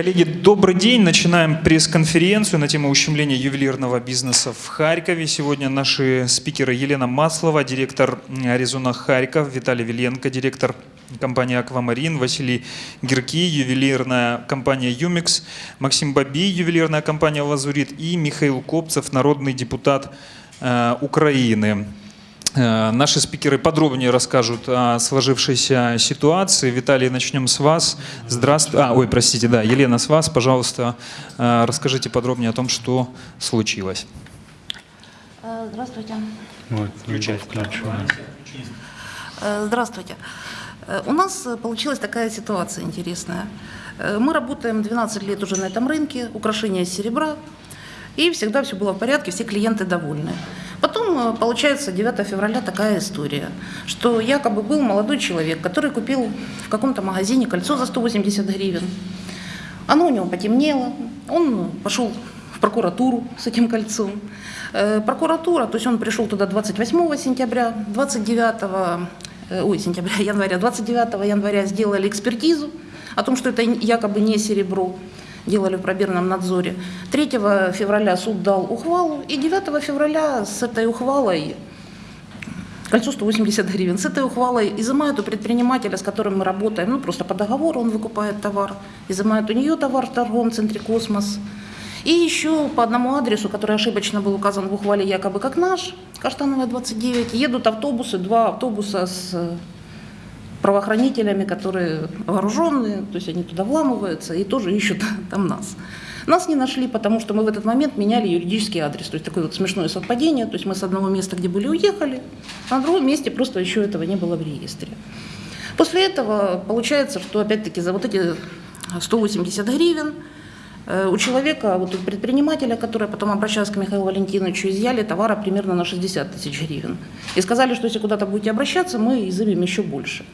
Коллеги, добрый день. Начинаем пресс-конференцию на тему ущемления ювелирного бизнеса в Харькове. Сегодня наши спикеры Елена Маслова, директор Аризона Харьков, Виталий Виленко, директор компании «Аквамарин», Василий Гирки, ювелирная компания «Юмикс», Максим Баби, ювелирная компания «Лазурит» и Михаил Копцев, народный депутат э, Украины. Э, Наши спикеры подробнее расскажут о сложившейся ситуации. Виталий, начнем с вас. Здравствуйте. А, ой, простите, да, Елена, с вас, пожалуйста, э, расскажите подробнее о том, что случилось. Э, Здравствуйте. Вот, Здравствуйте. У нас получилась такая ситуация интересная. Мы работаем 12 лет уже на этом рынке, украшения из серебра, и всегда все было в порядке, все клиенты довольны. Потом, э, получается, 9 февраля такая история, что якобы был молодой человек, который купил в каком-то магазине кольцо за 180 гривен. Оно у него потемнело, он пошел в прокуратуру с этим кольцом. Э, Прокуратура, то есть он пришел туда 28 сентября, 29 э, ой, сентября, января, 29 января сделали экспертизу о том, что это якобы не серебро, делали в пробирном надзоре. 3 февраля суд дал ухвалу, и 9 февраля с этой ухвалой Кольцо 180 гривен. С этой ухвалой изымают у предпринимателя, с которым мы работаем, ну просто по договору он выкупает товар, изымают у нее товар в торговом центре «Космос». И еще по одному адресу, который ошибочно был указан в ухвале якобы как наш, Каштановая 29, едут автобусы, два автобуса с правоохранителями, которые вооруженные, то есть они туда вламываются и тоже ищут там нас. Нас не нашли, потому что мы в этот момент меняли юридический адрес. То есть такое вот смешное совпадение. То есть мы с одного места, где были, уехали, а на другом месте просто еще этого не было в реестре. После этого получается, что опять-таки за вот эти 180 гривен э, у человека, вот у предпринимателя, который потом обращался к Михаилу Валентиновичу, изъяли товара примерно на 60 тысяч гривен. И сказали, что если куда-то будете обращаться, мы изымем еще больше.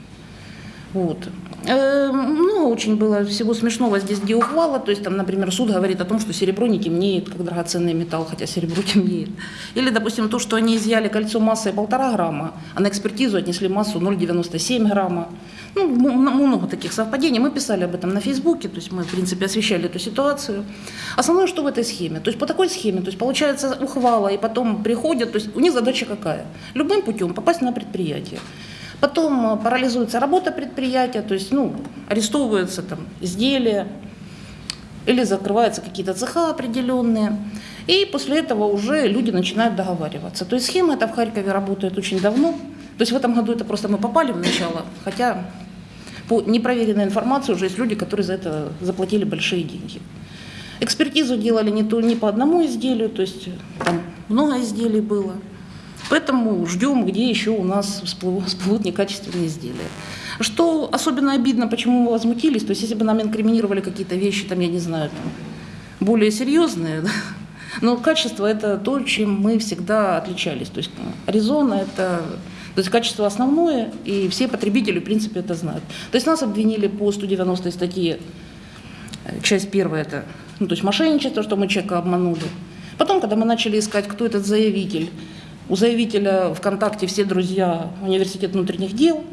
Вот. Э, Ну, очень было всего смешного здесь, где ухвала. То есть, там, например, суд говорит о том, что серебро не темнеет, как драгоценный металл, хотя серебро темнеет. Или, допустим, то, что они изъяли кольцо массой полтора грамма, а на экспертизу отнесли массу 0,97 грамма. Ну, много таких совпадений. Мы писали об этом на Фейсбуке, то есть мы, в принципе, освещали эту ситуацию. Основное, что в этой схеме? То есть по такой схеме, то есть получается ухвала, и потом приходят, то есть у них задача какая? Любым путем попасть на предприятие. Потом э, парализуется работа предприятия, то есть ну, арестовываются там изделия, или закрываются какие-то цеха определенные. И после этого уже люди начинают договариваться. То есть схема эта в Харькове работает очень давно. То есть в этом году это просто мы попали в начало, хотя по непроверенной информации уже есть люди, которые за это заплатили большие деньги. Экспертизу делали не, то, не по одному изделию, то есть там много изделий было. Поэтому ждем, где еще у нас всплывут, всплывут некачественные изделия. Что особенно обидно, почему мы возмутились, то есть если бы нам инкриминировали какие-то вещи, там, я не знаю, там, более серьезные, да, но качество это то, чем мы всегда отличались. То есть Аризона это то есть качество основное, и все потребители, в принципе, это знают. То есть нас обвинили по 190 статье, э, часть первая это, ну, то есть мошенничество, что мы человека обманули. Потом, когда мы начали искать, кто этот заявитель, у заявителя ВКонтакте все друзья университет внутренних дел.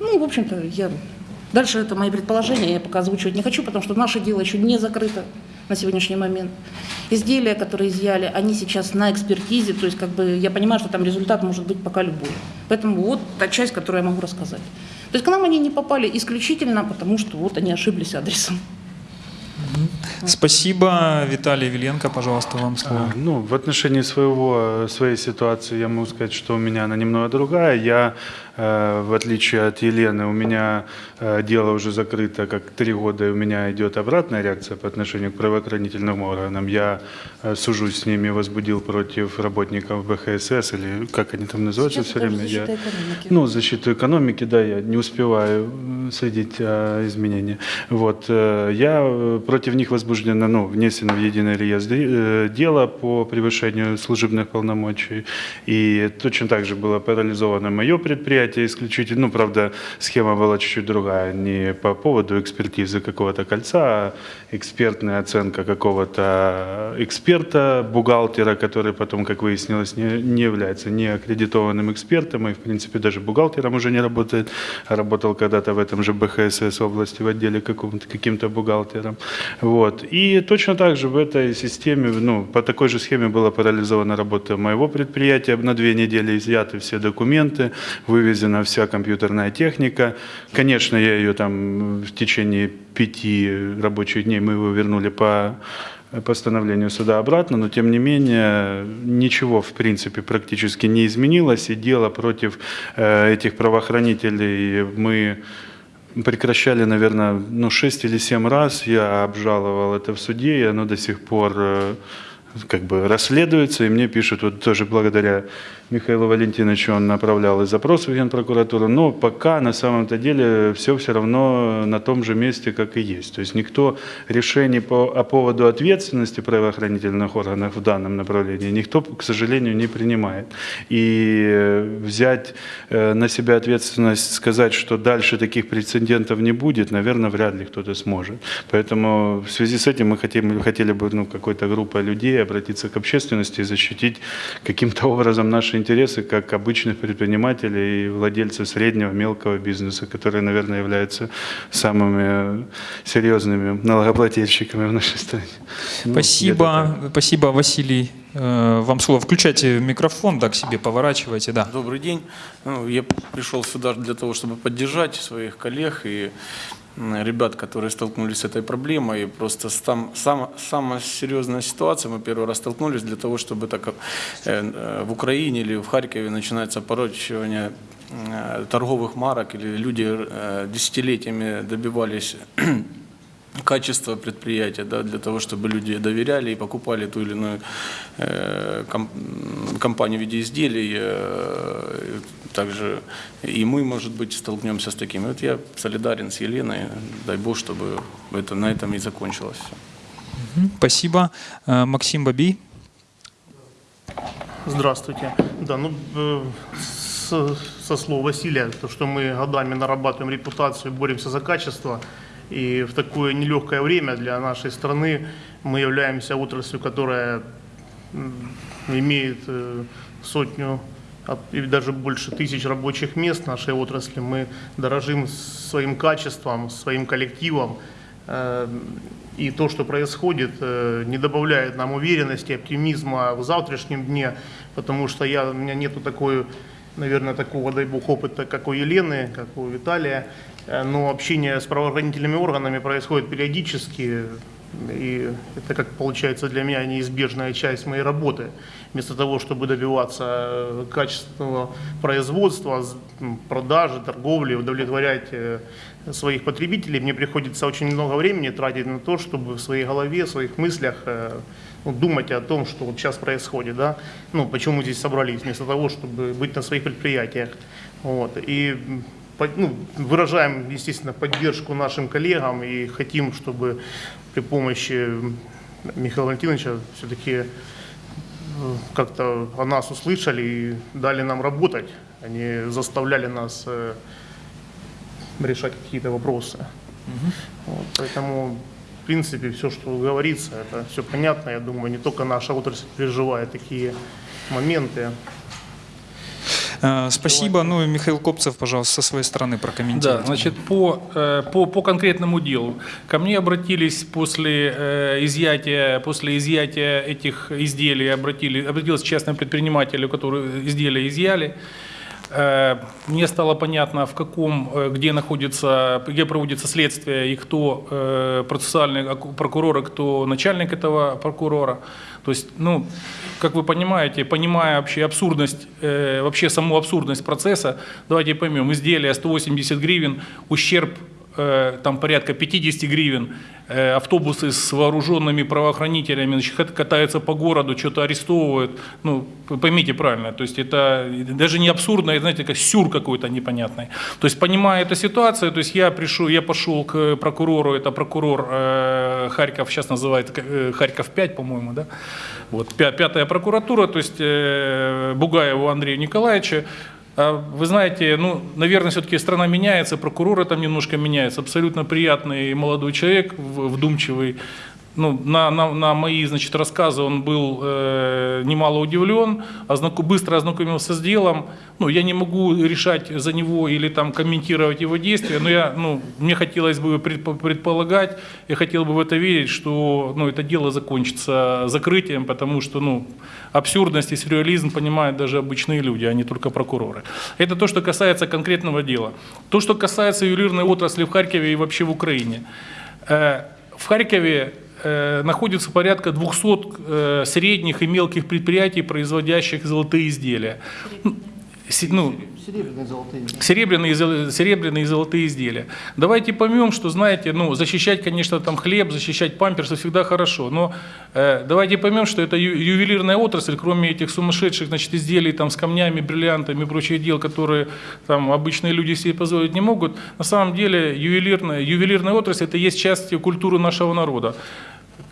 Ну, в общем-то, я... Дальше это мои предположения, я пока озвучивать не хочу, потому что наше дело еще не закрыто на сегодняшний момент. Изделия, которые изъяли, они сейчас на экспертизе, то есть как бы я понимаю, что там результат может быть пока любой. Поэтому вот та часть, которую я могу рассказать. То есть к нам они не попали исключительно потому, что вот они ошиблись адресом. Спасибо. Виталий Виленко, пожалуйста, вам слово. А, Ну, в отношении своего, своей ситуации я могу сказать, что у меня она немного другая. Я, э, в отличие от Елены, у меня э, дело уже закрыто как три года, и у меня идет обратная реакция по отношению к правоохранительным органам. Я э, сужусь с ними, возбудил против работников БХСС, или как они там называются Сейчас все время. защита Я, экономики. ну, защиту экономики, да, я не успеваю э, следить о изменениях. Вот, э, я э, против них возбуждено, ну, внесено в единый реестр э, дело по превышению служебных полномочий. И точно так же было парализовано мое предприятие, предприятие исключительно, ну, правда, схема была чуть-чуть другая, не по поводу экспертизы какого-то кольца, а экспертная оценка какого-то эксперта, бухгалтера, который потом, как выяснилось, не, не является не аккредитованным экспертом, и, в принципе, даже бухгалтером уже не работает, работал когда-то в этом же БХСС области в отделе каким-то бухгалтером. Вот. И точно так же в этой системе, ну, по такой же схеме была парализована работа моего предприятия на две недели, изъяты все документы, вывезена вся компьютерная техника. Конечно, я ее там в течение пяти рабочих дней мы его вернули по постановлению суда обратно, но тем не менее ничего в принципе практически не изменилось, и дело против э, этих правоохранителей мы прекращали, наверное, ну, 6 или 7 раз, я обжаловал это в суде, и оно до сих пор э, как бы расследуется, и мне пишут, вот тоже благодаря Михаилу Валентиновичу он направлял и запрос в Генпрокуратуру, но пока на самом-то деле все все равно на том же месте, как и есть. То есть никто решений по, о поводу ответственности правоохранительных органов в данном направлении, никто, к сожалению, не принимает. И взять э, на себя ответственность, сказать, что дальше таких прецедентов не будет, наверное, вряд ли кто-то сможет. Поэтому в связи с этим мы хотим, хотели бы ну, какой-то группа людей обратиться к общественности и защитить каким-то образом наши интересы как обычных предпринимателей и владельцев среднего, мелкого бизнеса, которые, наверное, являются самыми серьезными налогоплательщиками в нашей стране. Ну, спасибо, спасибо, Василий. Э, вам слово. Включайте микрофон, да, к себе поворачивайте, да. Добрый день. Ну, я пришел сюда для того, чтобы поддержать своих коллег и ребят, которые столкнулись с этой проблемой. И просто там сам, самая серьезная ситуация. Мы первый раз столкнулись для того, чтобы так, э, э, в Украине или в Харькове начинается порочивание э, торговых марок, или люди десятилетиями добивались качество предприятия, да, для того, чтобы люди доверяли и покупали ту или иную э, компанию в виде изделий. Э, также и мы, может быть, столкнемся с такими. Вот я солидарен с Еленой, дай Бог, чтобы это на этом и закончилось. Спасибо. Э, Максим Бабий. Здравствуйте. Да, ну, э, со слов Василия, то, что мы годами нарабатываем репутацию, боремся за качество – и в такое нелегкое время для нашей страны мы являемся отраслью, которая имеет э, сотню и даже больше тысяч рабочих мест нашей отрасли. Мы дорожим своим качеством, своим коллективом. Э, и то, что происходит, э, не добавляет нам уверенности, оптимизма в завтрашнем дне, потому что я, у меня нету такой, наверное, такого, дай бог, опыта, как у Елены, как у Виталия. Э, но общение с правоохранительными органами происходит периодически, и это, как получается, для меня неизбежная часть моей работы. Вместо того, чтобы добиваться э, качественного производства, продажи, торговли, удовлетворять э, своих потребителей, мне приходится очень много времени тратить на то, чтобы в своей голове, в своих мыслях ну, думать о том, что вот сейчас происходит, да, ну, почему мы здесь собрались, вместо того, чтобы быть на своих предприятиях. Вот. И ну, выражаем, естественно, поддержку нашим коллегам и хотим, чтобы при помощи Михаила Валентиновича все-таки э, как-то о нас услышали и дали нам работать, они заставляли нас э, решать какие-то вопросы. Угу. Вот, поэтому, в принципе, все, что говорится, это все понятно. Я думаю, не только наша отрасль переживает такие моменты. Э, спасибо. Ну и Михаил Копцев, пожалуйста, со своей стороны прокомментируйте. Да, значит, по, э, по, по конкретному делу. Ко мне обратились после э, изъятия, после изъятия этих изделий, обратили, обратились частные предприниматели, которые изделия изъяли. Мне стало понятно, в каком, где находится, где проводится следствие и кто процессуальный прокурор, и кто начальник этого прокурора. То есть, ну, как вы понимаете, понимая вообще абсурдность, э, вообще саму абсурдность процесса, давайте поймем, изделие 180 гривен, ущерб э, там порядка 50 гривен, э, автобусы с вооруженными правоохранителями значит, катаются по городу, что-то арестовывают. Ну, поймите правильно, то есть это даже не абсурдно, это, знаете, как сюр какой-то непонятный. То есть понимая эту ситуацию, то есть я пришел, я пошел к прокурору, это прокурор э, Харьков, сейчас называют э, Харьков 5, по-моему, да, вот, пятая прокуратура, то есть э, Бугаеву Андрею Николаевичу, Вы знаете, ну, наверное, все-таки страна меняется, прокуроры там немножко меняются. Абсолютно приятный молодой человек, вдумчивый. Ну, на, на, на мои значит, рассказы он был э, немало удивлен, ознаку- быстро ознакомился с делом. Ну, я не могу решать за него или там комментировать его действия, но я, ну, мне хотелось бы предпо- предполагать, я хотел бы в это верить, что ну, это дело закончится закрытием, потому что ну, абсурдность и сюрреализм понимают даже обычные люди, а не только прокуроры. Это то, что касается конкретного дела. То, что касается ювелирной отрасли в Харькове и вообще в Украине. Э, В Харькове находится порядка 200 э, средних и мелких предприятий, производящих золотые изделия. Ну, се- Серебряные золотые. серебряные и золотые изделия. Давайте поймем, что, знаете, ну, защищать, конечно, там хлеб, защищать памперсы всегда хорошо, но э, давайте поймем, что это ю- ювелирная отрасль, кроме этих сумасшедших, значит, изделий там с камнями, бриллиантами и прочих дел, которые там обычные люди себе позволить не могут, на самом деле ювелирная, ювелирная отрасль это есть часть культуры нашего народа.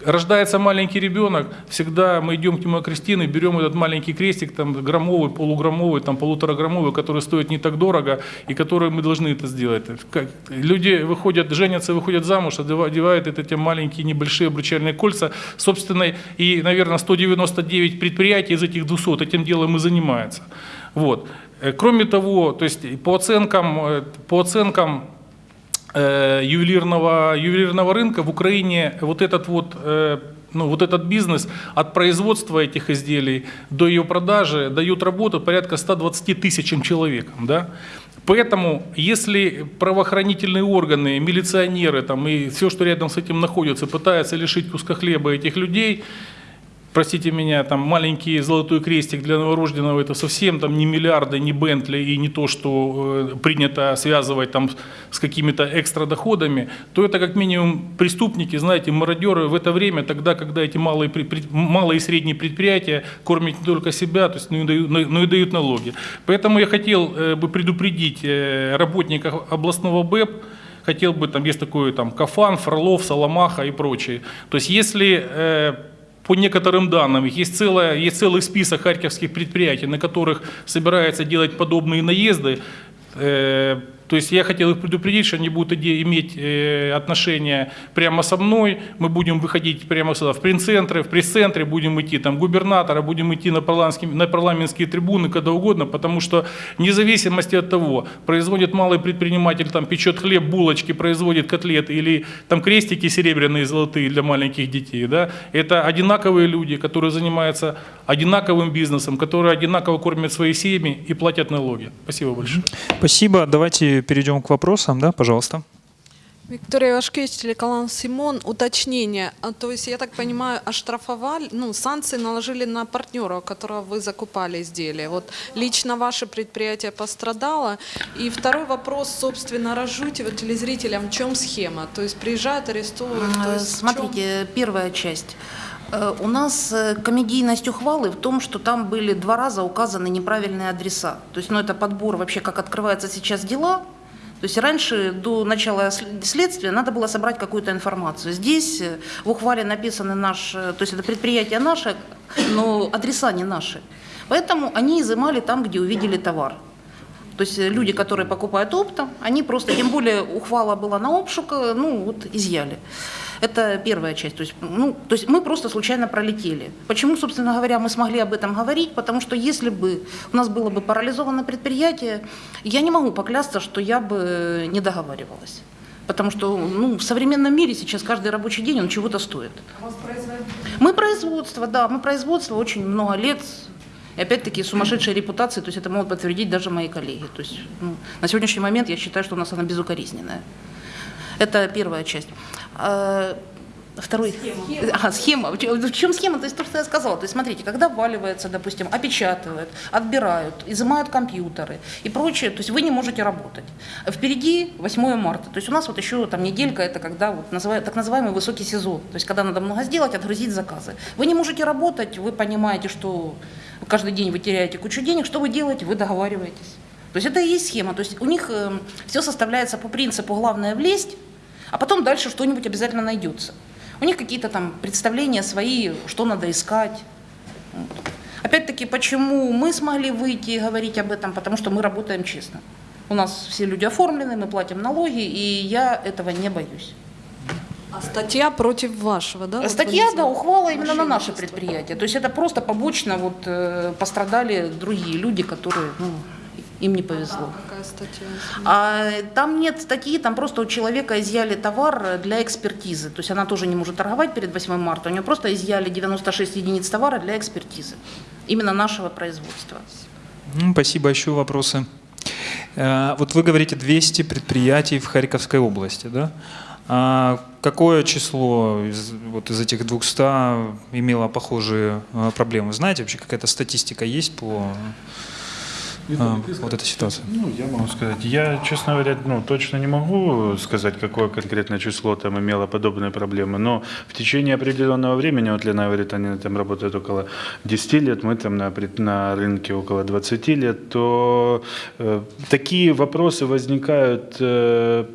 Рождается маленький ребенок, всегда мы идем к нему крестины, берем этот маленький крестик, там, граммовый, полуграммовый, там, полутораграммовый, который стоит не так дорого, и который мы должны это сделать. Как- Люди выходят, женятся, выходят замуж, одева- одевают это, эти маленькие небольшие обручальные кольца собственной, и, наверное, 199 предприятий из этих 200 этим делом и занимаются. Вот. Э, Кроме того, то есть по оценкам, э, по оценкам ювелирного, ювелирного рынка в Украине вот этот вот, э, ну, вот этот бизнес от производства этих изделий до ее продажи дает работу порядка 120 тысячам человекам. Да? Поэтому, если правоохранительные органы, милиционеры там, и все, что рядом с этим находится, пытаются лишить куска хлеба этих людей, простите меня, там маленький золотой крестик для новорожденного это совсем там не миллиарды, не Бентли и не то, что э, принято связывать там с какими-то экстра доходами, то это как минимум преступники, знаете, мародеры в это время, тогда, когда эти малые, при- малые и средние предприятия кормят не только себя, то есть, но, и дают, но и дают налоги. Поэтому я хотел э, бы предупредить э, работников областного БЭП, хотел бы, там есть такой там Кафан, Фролов, Соломаха и прочие. То есть если э, по некоторым данным, есть, целая, есть целый список харьковских предприятий, на которых собираются делать подобные наезды. То есть я хотел их предупредить, что они будут иметь э, отношение прямо со мной. Мы будем выходить прямо сюда в пресс-центры, в пресс-центре будем идти там губернатора, будем идти на парламентские, на парламентские трибуны, когда угодно, потому что вне зависимости от того, производит малый предприниматель, там печет хлеб, булочки, производит котлеты или там крестики серебряные, золотые для маленьких детей, да, это одинаковые люди, которые занимаются одинаковым бизнесом, которые одинаково кормят свои семьи и платят налоги. Спасибо большое. Спасибо. Давайте перейдем к вопросам, да, пожалуйста. Виктория Вашкевич, телеканал Симон. Уточнение. А, То есть, я так понимаю, оштрафовали, ну, санкции наложили на партнера, у которого вы закупали изделия. Вот лично ваше предприятие пострадало. И второй вопрос, собственно, разжуйте вот телезрителям, в чем схема? То есть приезжают, арестовывают. то есть? Смотрите, первая часть. Э, У нас э, комедийность ухвалы в том, что там были два раза указаны неправильные адреса. То есть, ну, это подбор вообще, как открываются сейчас дела. То есть раньше, до начала сл- следствия, надо было собрать какую-то информацию. Здесь э, в ухвале написаны наш, то есть это предприятие наше, но адреса не наши. Поэтому они изымали там, где увидели товар. То есть люди, которые покупают оптом, они просто, тем более ухвала была на обшук, ну вот изъяли. Это первая часть. То есть, ну, то есть мы просто случайно пролетели. Почему, собственно говоря, мы смогли об этом говорить? Потому что если бы у нас было бы парализовано предприятие, я не могу поклясться, что я бы не договаривалась. Потому что ну, в современном мире сейчас каждый рабочий день он чего-то стоит. Мы производство, да, мы производство очень много лет. И опять-таки сумасшедшая репутация, то есть это могут подтвердить даже мои коллеги. То есть ну, на сегодняшний момент я считаю, что у нас она безукоризненная. Это первая часть. А, Второй. Ага, схема. В чем- схема? То есть то, что я сказала. То есть смотрите, когда вваливается, допустим, опечатывают, отбирают, изымают компьютеры и прочее, то есть вы не можете работать. Впереди 8 марта. То есть у нас вот еще там неделька, это когда вот называют, так называемый высокий сезон. То есть когда надо много сделать, отгрузить заказы. Вы не можете работать, вы понимаете, что каждый день вы теряете кучу денег. Что вы делаете? Вы договариваетесь. То есть это и есть схема. То есть у них все составляется по принципу «главное влезть», а потом дальше что-нибудь обязательно найдется. У них какие-то там представления свои, что надо искать. Вот. Опять-таки, почему мы смогли выйти и говорить об этом? Потому что мы работаем честно. У нас все люди оформлены, мы платим налоги, и я этого не боюсь. А статья против вашего, да? вот Статья, вы да, ухвала именно на наше предприятие. То есть это просто побочно вот э, пострадали другие люди, которые, ну, им не повезло. Какая статья? А там нет статьи, там просто у человека изъяли товар для экспертизы. То есть она тоже не может торговать перед 8 марта. У нее просто изъяли 96 единиц товара для экспертизы. Именно нашего производства. М, Спасибо. Еще вопросы. Э, Вот вы говорите 200 предприятий в Харьковской области, да? А какое число из, вот из этих 200 имело похожие э, проблемы? Знаете, вообще какая-то статистика есть по э, вот этой ситуации? Ну, я могу сказать. Я, честно говоря, ну, точно не могу сказать, какое конкретное число там имело подобные проблемы, но в течение определенного времени, вот Лена говорит, они там работают около 10 лет, мы там на, на рынке около 20 лет, то э, такие вопросы возникают э,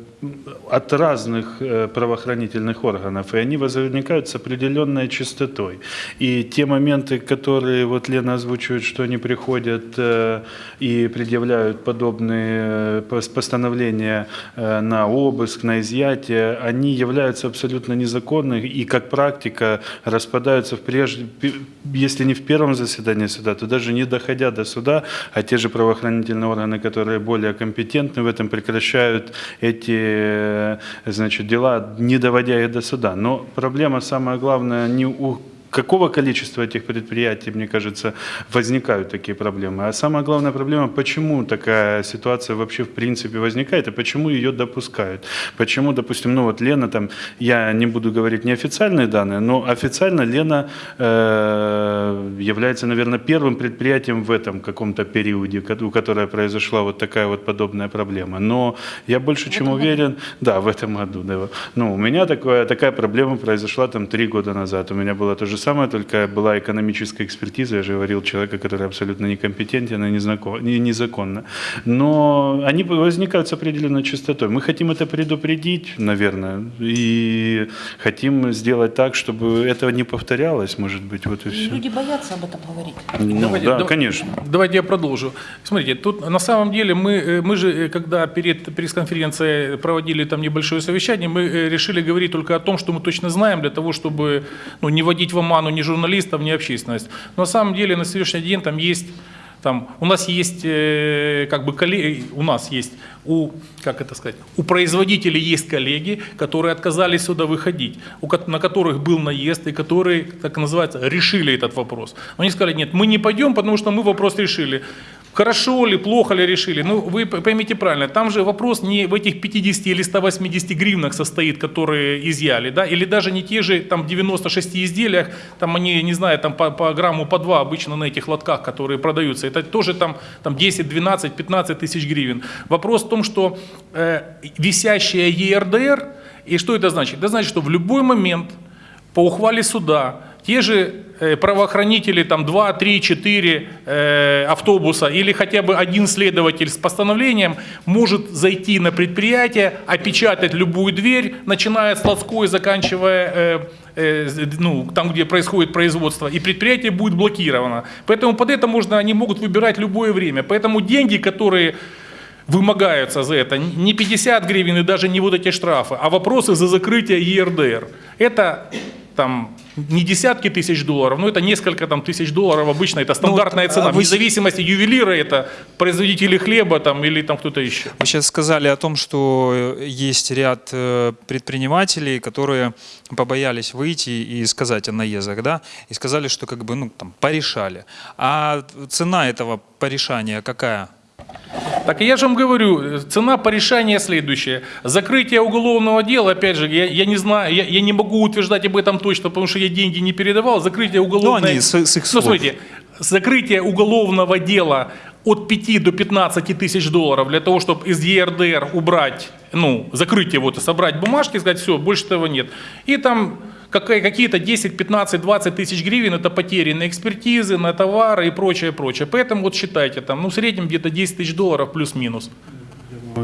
от разных э, правоохранительных органов, и они возникают с определенной частотой. И те моменты, которые вот Лена озвучивает, что они приходят э, и предъявляют подобные э, пос- постановления на обыск, на изъятие, они являются абсолютно незаконными и как практика распадаются в прежде, если не в первом заседании суда, то даже не доходя до суда, а те же правоохранительные органы, которые более компетентны в этом, прекращают эти э, значит, дела, не доводя их до суда. Но проблема самая главная не у какого количества этих предприятий, мне кажется, возникают такие проблемы. А самая главная проблема, почему такая ситуация вообще в принципе возникает и почему ее допускают. Почему, допустим, ну вот Лена там, я не буду говорить неофициальные данные, но официально Лена э, является, наверное, первым предприятием в этом каком-то периоде, у которой произошла вот такая вот подобная проблема. Но я больше чем уверен, да, в этом году, да. Ну, у меня такое, такая проблема произошла там три года назад. У меня было то же самое, только была экономическая экспертиза, я же говорил, человека, который абсолютно некомпетентен и незаконно. Но они возникают с определенной частотой. Мы хотим это предупредить, наверное, и хотим сделать так, чтобы этого не повторялось, может быть, вот и все. Люди боятся об этом говорить. Ну, Давайте- да, дав- конечно. Давайте я продолжу. Смотрите, тут на самом деле мы, э, мы же, э, когда перед пресс-конференцией проводили там небольшое совещание, мы э, решили говорить только о том, что мы точно знаем, для того, чтобы ну, не вводить в оману ни журналистов, ни общественность. Но на самом деле на сегодняшний день там есть там, у нас есть, э, как бы, коллеги, у нас есть, у, как это сказать, у производителей есть коллеги, которые отказались сюда выходить, у, на которых был наезд, и которые, так называется, решили этот вопрос. Они сказали, нет, мы не пойдем, потому что мы вопрос решили. Хорошо ли, плохо ли решили? Ну, вы поймите правильно, там же вопрос не в этих 50 или 180 гривнах состоит, которые изъяли, да, или даже не те же там 96 изделиях, там они, не знаю, там по, по грамму, по два обычно на этих лотках, которые продаются, это тоже там, там 10, 12, 15 тысяч гривен. Вопрос в том, что э, висящая ЕРДР, и что это значит? Это значит, что в любой момент по ухвале суда те же правоохранители, там 2, 3, 4 э, автобуса или хотя бы один следователь с постановлением может зайти на предприятие, опечатать любую дверь, начиная с складской, заканчивая э, э, ну, там, где происходит производство, и предприятие будет блокировано. Поэтому под это можно, они могут выбирать любое время. Поэтому деньги, которые вымогаются за это не 50 гривен и даже не вот эти штрафы, а вопросы за закрытие ЕРДР. Это там не десятки тысяч долларов, но это несколько там тысяч долларов обычно, это стандартная а цена. вы Вне зависимости ювелира это производители хлеба там или там кто-то еще. Вы сейчас сказали о том, что э, есть ряд э, предпринимателей, которые побоялись выйти и сказать о наездах, да, и сказали, что как бы, ну, там, порешали. А цена этого порешания какая? Так я же вам говорю, цена порешания следующая. Закрытие уголовного дела, опять же, я, я не знаю, я, я не могу утверждать об этом точно, потому что я деньги не передавал. Закрытие уголовного Ну, они с- с их Ну, слов. смотрите, закрытие уголовного дела от 5 до 15 тысяч долларов для того, чтобы из ЕРДР убрать, ну, закрыть его, собрать бумажки, сказать, все, больше этого нет. И там какие-то 10, 15, 20 тысяч гривен это потери на экспертизы, на товары и прочее, прочее. Поэтому вот считайте, там, ну, в среднем где-то 10 тысяч долларов плюс-минус.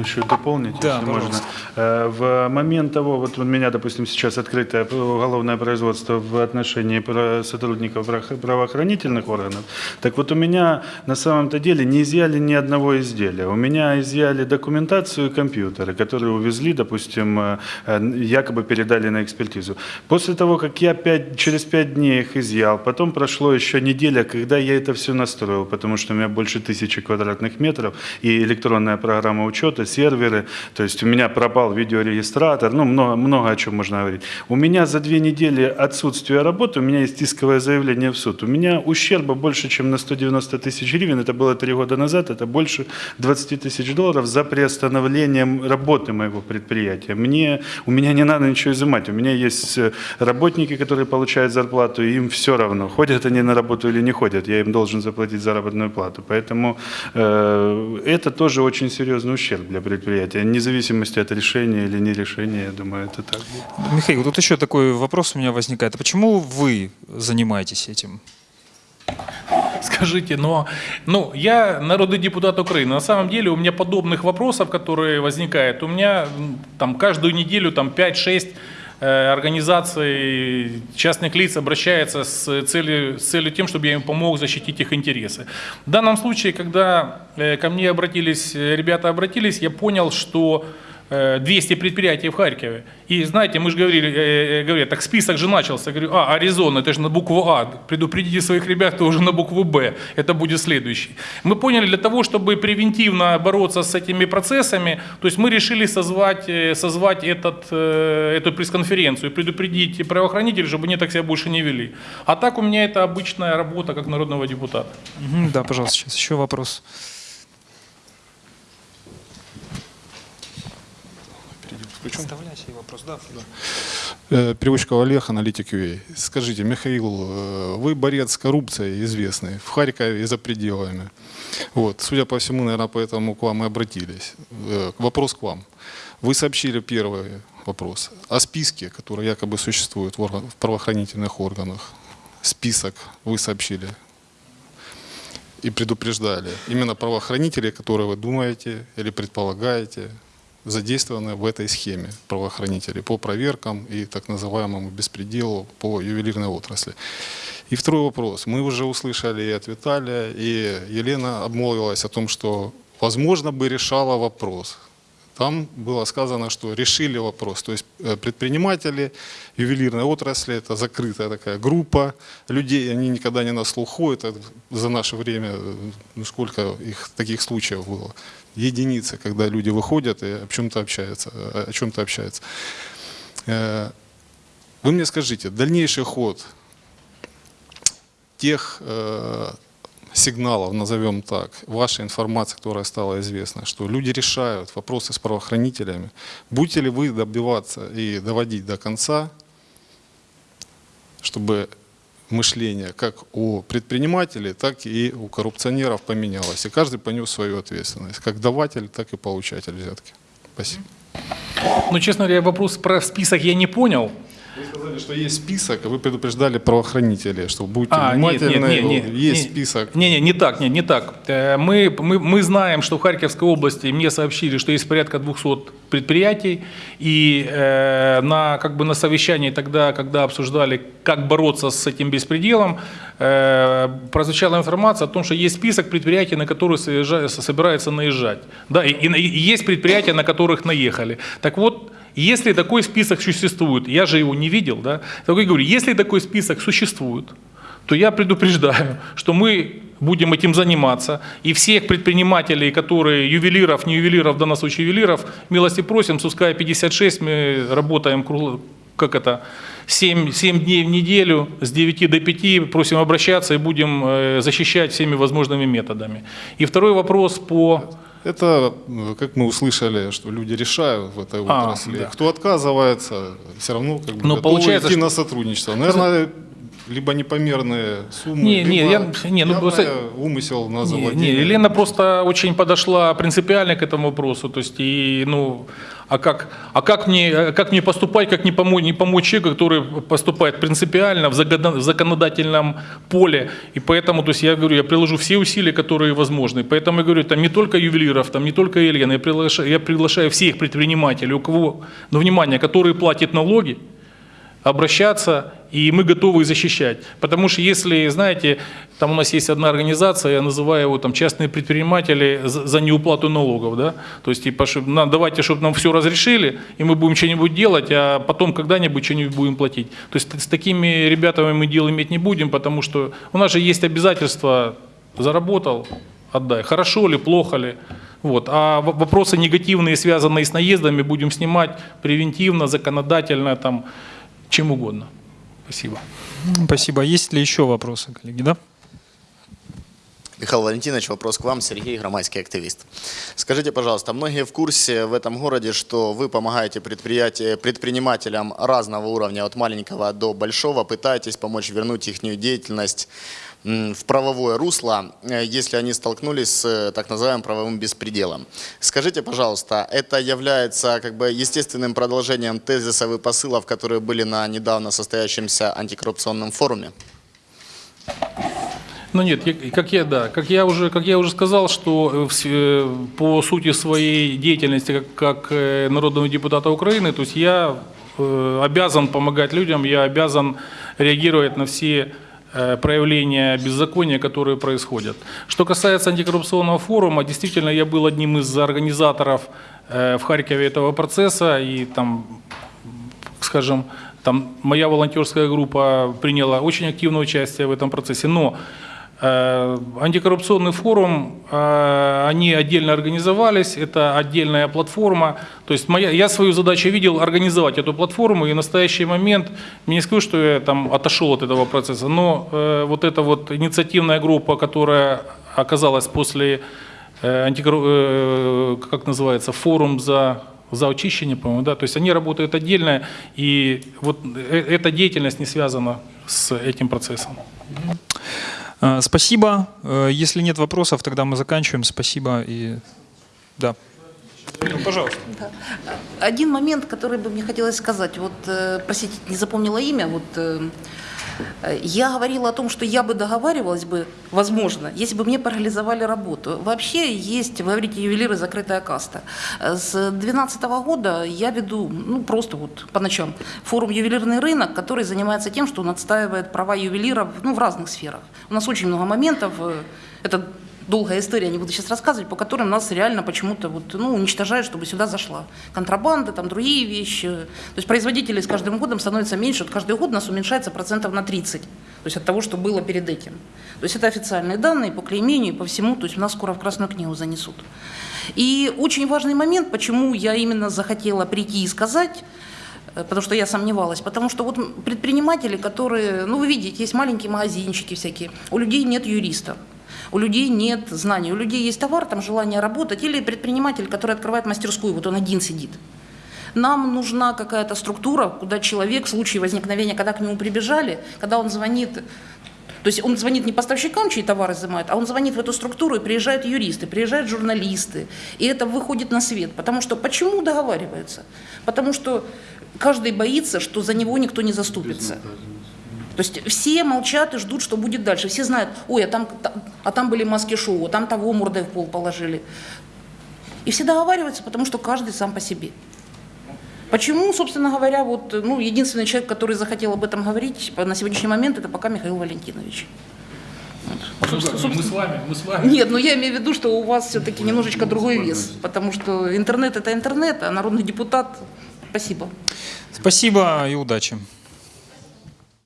Еще дополнить, Да, если можно. пожалуйста. Э, В момент того, вот у меня, допустим, сейчас открытое уголовное производство в отношении сотрудников право- правоохранительных органов, так вот у меня на самом-то деле не изъяли ни одного изделия. У меня изъяли документацию и компьютеры, которые увезли, допустим, э, э, якобы передали на экспертизу. После того, как я пять, через пять дней их изъял, потом прошло еще неделя, когда я это все настроил, потому что у меня больше тысячи квадратных метров и электронная программа учета, серверы, то есть у меня пропал видеорегистратор, ну, много, много о чем можно говорить. У меня за две недели отсутствия работы, у меня есть исковое заявление в суд, у меня ущерба больше, чем на 190 тысяч гривен, это было три года назад, это больше 20 тысяч долларов за приостановлением работы моего предприятия. Мне, у меня не надо ничего изымать, у меня есть э, работники, которые получают зарплату, и им все равно, ходят они на работу или не ходят, я им должен заплатить заработную плату. Поэтому э, это тоже очень серьезный ущерб для предприятия, вне зависимости от решения или не решения, я думаю, это так будет. Михаил, тут еще такой вопрос у меня возникает. А почему вы занимаетесь этим? Скажите, но ну, я народный депутат Украины. На самом деле у меня подобных вопросов, которые возникают, у меня там каждую неделю там 5-6 э, организаций частных лиц обращается с целью, с целью тем, чтобы я им помог защитить их интересы. В данном случае, когда э, ко мне обратились, э, ребята обратились, я понял, что э, 200 предприятий в Харькове. И знаете, мы же говорили, э, э, так список же начался. Говорю, а, Аризона, это же на букву А. Предупредите своих ребят, кто уже на букву Б. Это будет следующий. Мы поняли, для того, чтобы превентивно бороться с этими процессами, то есть мы решили созвать, э, созвать этот, э, эту пресс-конференцию, предупредить правоохранителей, чтобы они так себя больше не вели. А так у меня это обычная работа как народного депутата. Да, пожалуйста, сейчас еще вопрос. Вставляй свой вопрос, да. Э, Переводчиков Олег, аналитик UA. Скажите, Михаил, э, вы борец с коррупцией известный в Харькове и за пределами. Вот, судя по всему, наверное, поэтому к вам и обратились. Э, Вопрос к вам. Вы сообщили первый вопрос о списке, который якобы существует в, орган- в правоохранительных органах. Список вы сообщили и предупреждали. Именно правоохранители, которые вы думаете или предполагаете, задействованы в этой схеме правоохранителей по проверкам и так называемому беспределу по ювелирной отрасли. И второй вопрос. Мы уже услышали и от Виталия, и Елена обмолвилась о том, что, возможно, бы решала вопрос. Там было сказано, что решили вопрос. То есть э, предприниматели ювелирной отрасли – это закрытая такая группа людей, они никогда не на слуху. Это за наше время, э, ну, сколько их таких случаев было. Единицы, когда люди выходят и о чем-то общаются. э, О чем-то общаются. Вы мне скажите, дальнейший ход тех сигналов, назовем так, вашей информации, которая стала известна, что люди решают вопросы с правоохранителями, будете ли вы добиваться и доводить до конца, чтобы мышление как у предпринимателей, так и у коррупционеров поменялось, и каждый понес свою ответственность, как даватель, так и получатель взятки. Спасибо. Ну, честно говоря, вопрос про список я не понял. Вы сказали, что есть список, а вы предупреждали правоохранителей, что будьте А, нет, нет, внимательны, нет, нет, есть нет. список. Не, не, не так, не, не так. Э, Мы, мы, мы знаем, что в Харьковской области мне сообщили, что есть порядка 200 предприятий, и э, на, как бы на совещании тогда, когда обсуждали, как бороться с этим беспределом, э, прозвучала информация о том, что есть список предприятий, на которые собираются наезжать. Да, и, и- и есть предприятия, на которых наехали. Так вот, если такой список существует, я же его не видел, да, так я говорю, если такой список существует, то я предупреждаю, что мы будем этим заниматься. И всех предпринимателей, которые ювелиров, не ювелиров, в данном случае ювелиров, милости просим, с УСКА 56 мы работаем кругло, как это, 7, 7 дней в неделю, с 9 до 5, просим обращаться и будем э, защищать всеми возможными методами. И второй вопрос по... Это, как мы услышали, что люди решают в этой А, отрасли. да. Кто отказывается, все равно как бы Но готовы получается, идти что- на сотрудничество. Наверное, либо непомерные суммы, Не, не, либо я- не, ну, просто- умысел на Не, завладение. не, Елена просто очень подошла принципиально к этому вопросу. То есть, и, ну, а как, а как, мне, как мне поступать, как не помочь, не помочь человеку, который поступает принципиально в законодательном поле. И поэтому, то есть я говорю, я приложу все усилия, которые возможны. Поэтому я говорю, там не только ювелиров, там не только Елены, я приглашаю, я приглашаю всех предпринимателей, у кого, ну, внимание, которые платят налоги, обращаться, и мы готовы их защищать. Потому что если, знаете, там у нас есть одна организация, я называю его там частные предприниматели за неуплату налогов, да, то есть типа, чтоб, на, давайте, чтобы нам все разрешили, и мы будем что-нибудь делать, а потом когда-нибудь что-нибудь будем платить. То есть с такими ребятами мы дел иметь не будем, потому что у нас же есть обязательства, заработал, отдай, хорошо ли, плохо ли. Вот. А вопросы негативные, связанные с наездами, будем снимать превентивно, законодательно, там, чем угодно. Спасибо. Спасибо. Есть ли еще вопросы, коллеги? Да? Михаил Валентинович, вопрос к вам. Сергей, громадский активист. Скажите, пожалуйста, многие в курсе в этом городе, что вы помогаете предпринимателям разного уровня, от маленького до большого, пытаетесь помочь вернуть их деятельность в правовое русло, э, если они столкнулись с э, так называемым правовым беспределом. Скажите, пожалуйста, это является как бы естественным продолжением тезисов и посылов, которые были на недавно состоящемся антикоррупционном форуме? Ну нет, как я, да, как я уже, как я уже сказал, что э, по сути своей деятельности как, как народного депутата Украины, то есть я обязан помогать людям, я обязан реагировать на все проявления беззакония, которые происходят. Что касается антикоррупционного форума, действительно, я был одним из организаторов э, в Харькове этого процесса, и там скажем, там моя волонтерская группа приняла очень активное участие в этом процессе, но э, антикоррупционный форум, э, они отдельно организовались, это отдельная платформа. То есть моя, я свою задачу видел организовать эту платформу, и в настоящий момент, не скажу, что я там отошел от этого процесса, но э, вот эта вот инициативная группа, которая оказалась после э, э, как называется, форум за за очищение, по-моему, да, то есть они работают отдельно, и вот э- эта деятельность не связана с этим процессом. Э, Спасибо. Э, Если нет вопросов, тогда мы заканчиваем. Спасибо и да. Ну, Пожалуйста. Один момент, который бы мне хотелось сказать. Вот, э, простите, не запомнила имя. Вот, я говорила о том, что я бы договаривалась бы, возможно, если бы мне парализовали работу. Вообще есть, вы говорите, ювелиры закрытая каста. Э, С 2012 года я веду, ну просто вот по ночам, форум «Ювелирный рынок», который занимается тем, что он отстаивает права ювелиров ну, в разных сферах. У нас очень много моментов. э, Это долгая история, не буду сейчас рассказывать, по которым нас реально почему-то вот, ну, уничтожают, чтобы сюда зашла контрабанда, там другие вещи. То есть производителей с каждым годом становится меньше, вот каждый год нас уменьшается процентов на 30, то есть от того, что было перед этим. То есть это официальные данные по клеймению и по всему, то есть нас скоро в Красную книгу занесут. И очень важный момент, почему я именно захотела прийти и сказать, э, потому что я сомневалась, потому что вот предприниматели, которые, ну вы видите, есть маленькие магазинчики всякие, у людей нет юристов. У людей нет знаний, у людей есть товар, там желание работать, или предприниматель, который открывает мастерскую, вот он один сидит. Нам нужна какая-то структура, куда человек в случае возникновения, когда к нему прибежали, когда он звонит, то есть он звонит не поставщикам, чьи товары изымают, а он звонит в эту структуру, и приезжают юристы, приезжают журналисты, и это выходит на свет. Потому что почему договариваются? Потому что каждый боится, что за него никто не заступится. То есть все молчат и ждут, что будет дальше. Все знают, ой, а там, та- а там были маски-шоу, а там того мордой в пол положили. И все договариваются, потому что каждый сам по себе. Почему, собственно говоря, вот, ну, единственный человек, который захотел об этом говорить на сегодняшний момент, это пока Михаил Валентинович. Мы с вами, мы с вами. Нет, но я имею в виду, что у вас все-таки немножечко другой вес, потому что интернет это интернет, а народный депутат, спасибо. Спасибо и удачи.